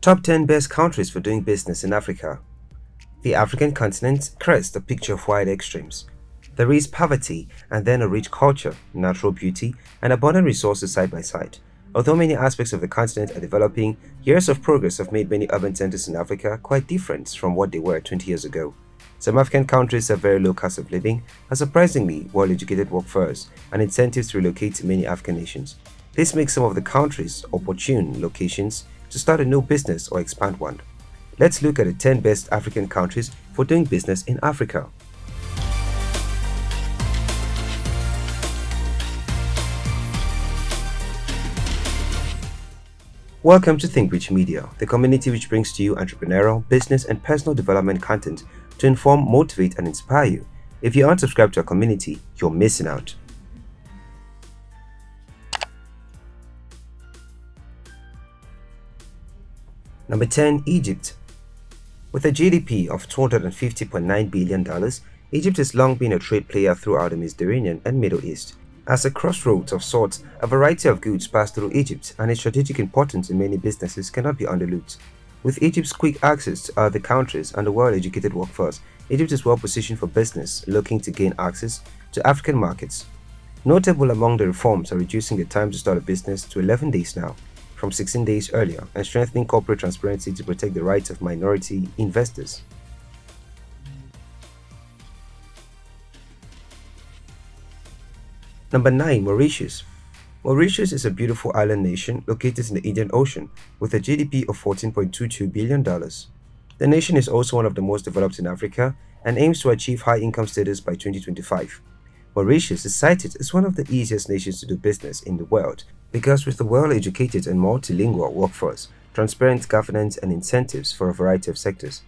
Top 10 Best Countries for Doing Business in Africa The African continent creates a picture of wide extremes. There is poverty and then a rich culture, natural beauty, and abundant resources side by side. Although many aspects of the continent are developing, years of progress have made many urban centers in Africa quite different from what they were 20 years ago. Some African countries have very low cost of living, a surprisingly well-educated workforce, and incentives to relocate to many African nations. This makes some of the countries opportune locations to start a new business or expand one. Let's look at the 10 best African countries for doing business in Africa. Welcome to Think Rich Media, the community which brings to you entrepreneurial, business, and personal development content to inform, motivate, and inspire you. If you aren't subscribed to our community, you're missing out. Number 10. Egypt With a GDP of $250.9 billion, Egypt has long been a trade player throughout the Mediterranean and Middle East. As a crossroads of sorts, a variety of goods pass through Egypt and its strategic importance in many businesses cannot be underlooked. With Egypt's quick access to other countries and a well-educated workforce, Egypt is well positioned for business looking to gain access to African markets. Notable among the reforms are reducing the time to start a business to 11 days now, from 16 days earlier and strengthening corporate transparency to protect the rights of minority investors. Number 9. Mauritius Mauritius is a beautiful island nation located in the Indian Ocean with a GDP of $14.22 billion. The nation is also one of the most developed in Africa and aims to achieve high income status by 2025. Mauritius is cited as one of the easiest nations to do business in the world because with a well-educated and multilingual workforce, transparent governance and incentives for a variety of sectors.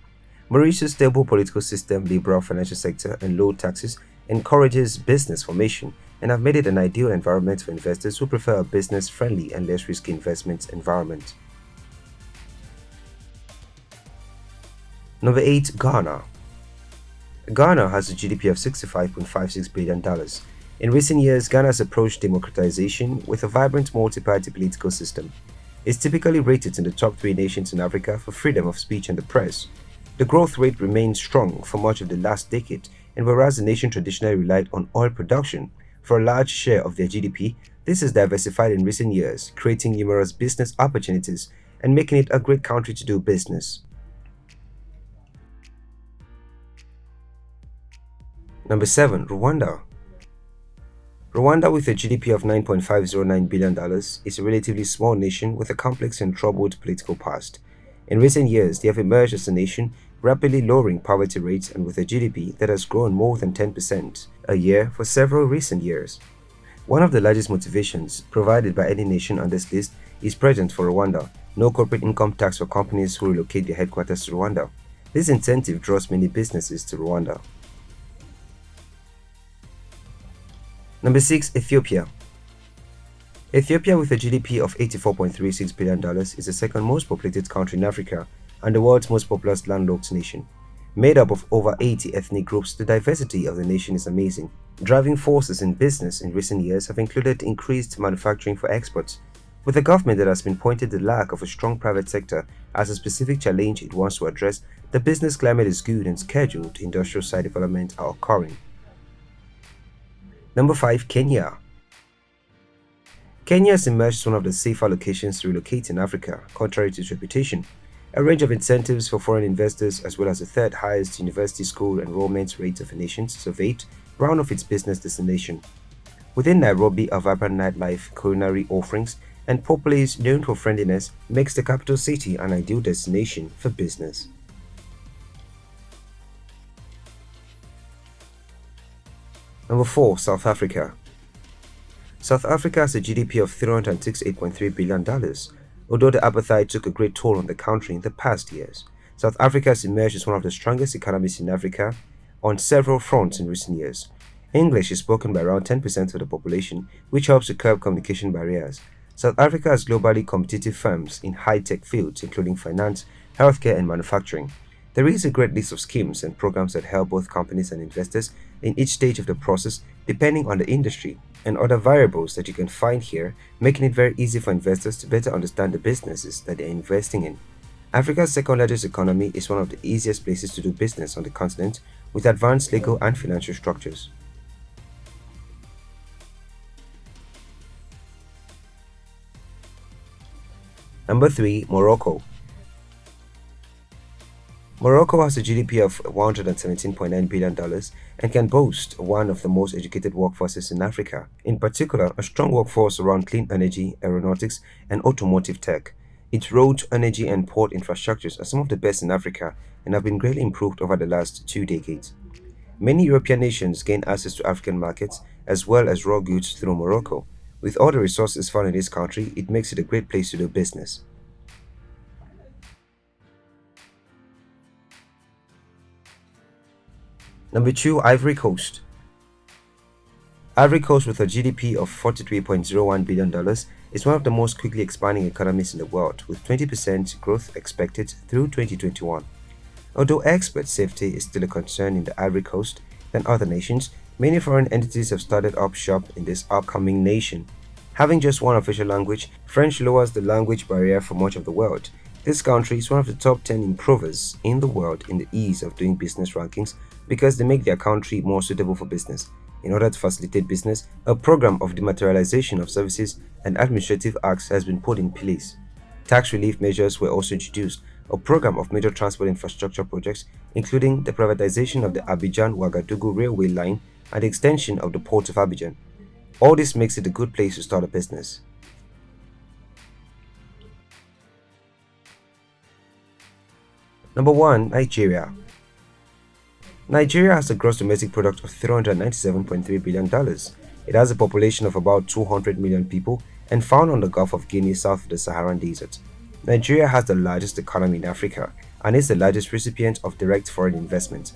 Mauritius' stable political system, liberal financial sector, and low taxes encourages business formation and have made it an ideal environment for investors who prefer a business-friendly and less risky investment environment. Number 8. Ghana Ghana has a GDP of $65.56 billion in recent years, Ghana has approached democratization with a vibrant multi-party political system. It's typically rated in the top three nations in Africa for freedom of speech and the press. The growth rate remained strong for much of the last decade, and whereas the nation traditionally relied on oil production for a large share of their GDP, this has diversified in recent years, creating numerous business opportunities and making it a great country to do business. Number 7. Rwanda Rwanda, with a GDP of $9.509 billion, is a relatively small nation with a complex and troubled political past. In recent years, they have emerged as a nation rapidly lowering poverty rates and with a GDP that has grown more than 10% a year for several recent years. One of the largest motivations provided by any nation on this list is present for Rwanda, no corporate income tax for companies who relocate their headquarters to Rwanda. This incentive draws many businesses to Rwanda. Number 6. Ethiopia Ethiopia with a GDP of $84.36 billion is the second most populated country in Africa and the world's most populous landlocked nation. Made up of over 80 ethnic groups, the diversity of the nation is amazing. Driving forces in business in recent years have included increased manufacturing for exports, with a government that has been pointed the lack of a strong private sector as a specific challenge it wants to address, the business climate is good and scheduled industrial site development are occurring. Number 5. Kenya Kenya has emerged as one of the safer locations to relocate in Africa, contrary to its reputation. A range of incentives for foreign investors as well as the third highest university school enrollment rate of the nation surveyed round off its business destination. Within Nairobi, a vibrant nightlife, culinary offerings, and populace known for friendliness makes the capital city an ideal destination for business. Number 4. South Africa South Africa has a GDP of $368.3 billion. Although the apartheid took a great toll on the country in the past years, South Africa has emerged as one of the strongest economies in Africa on several fronts in recent years. English is spoken by around 10% of the population, which helps to curb communication barriers. South Africa has globally competitive firms in high-tech fields including finance, healthcare and manufacturing. There is a great list of schemes and programs that help both companies and investors in each stage of the process depending on the industry and other variables that you can find here, making it very easy for investors to better understand the businesses that they're investing in. Africa's second largest economy is one of the easiest places to do business on the continent with advanced legal and financial structures. Number 3. Morocco Morocco has a GDP of $117.9 billion and can boast one of the most educated workforces in Africa, in particular a strong workforce around clean energy, aeronautics, and automotive tech. Its road, energy, and port infrastructures are some of the best in Africa and have been greatly improved over the last two decades. Many European nations gain access to African markets as well as raw goods through Morocco. With all the resources found in this country, it makes it a great place to do business. Number 2. Ivory Coast Ivory Coast with a GDP of $43.01 billion is one of the most quickly expanding economies in the world with 20% growth expected through 2021. Although expert safety is still a concern in the Ivory Coast than other nations, many foreign entities have started up shop in this upcoming nation. Having just one official language, French lowers the language barrier for much of the world. This country is one of the top 10 improvers in the world in the ease of doing business rankings because they make their country more suitable for business. In order to facilitate business, a program of dematerialization of services and administrative acts has been put in place. Tax relief measures were also introduced, a program of major transport infrastructure projects, including the privatization of the Abidjan-Ouagadougou railway line and the extension of the port of Abidjan. All this makes it a good place to start a business. Number 1. Nigeria Nigeria has a gross domestic product of $397.3 billion. It has a population of about 200 million people and found on the Gulf of Guinea south of the Saharan Desert. Nigeria has the largest economy in Africa and is the largest recipient of direct foreign investment.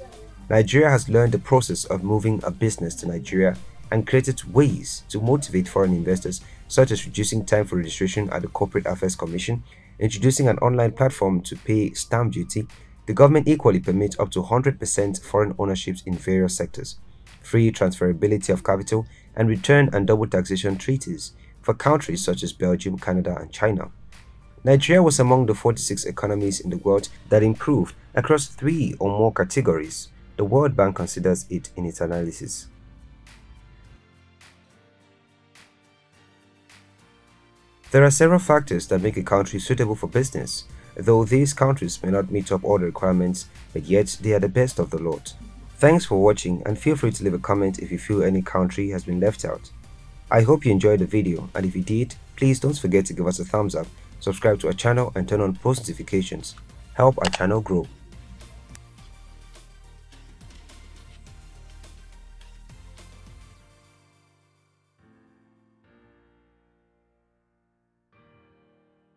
Nigeria has learned the process of moving a business to Nigeria and created ways to motivate foreign investors such as reducing time for registration at the Corporate Affairs Commission, introducing an online platform to pay stamp duty, the government equally permits up to 100% foreign ownerships in various sectors, free transferability of capital, and return and double taxation treaties for countries such as Belgium, Canada, and China. Nigeria was among the 46 economies in the world that improved across three or more categories. The World Bank considers it in its analysis. There are several factors that make a country suitable for business, though these countries may not meet up all the requirements, but yet they are the best of the lot. Thanks for watching and feel free to leave a comment if you feel any country has been left out. I hope you enjoyed the video and if you did, please don't forget to give us a thumbs up, subscribe to our channel and turn on post notifications. Help our channel grow.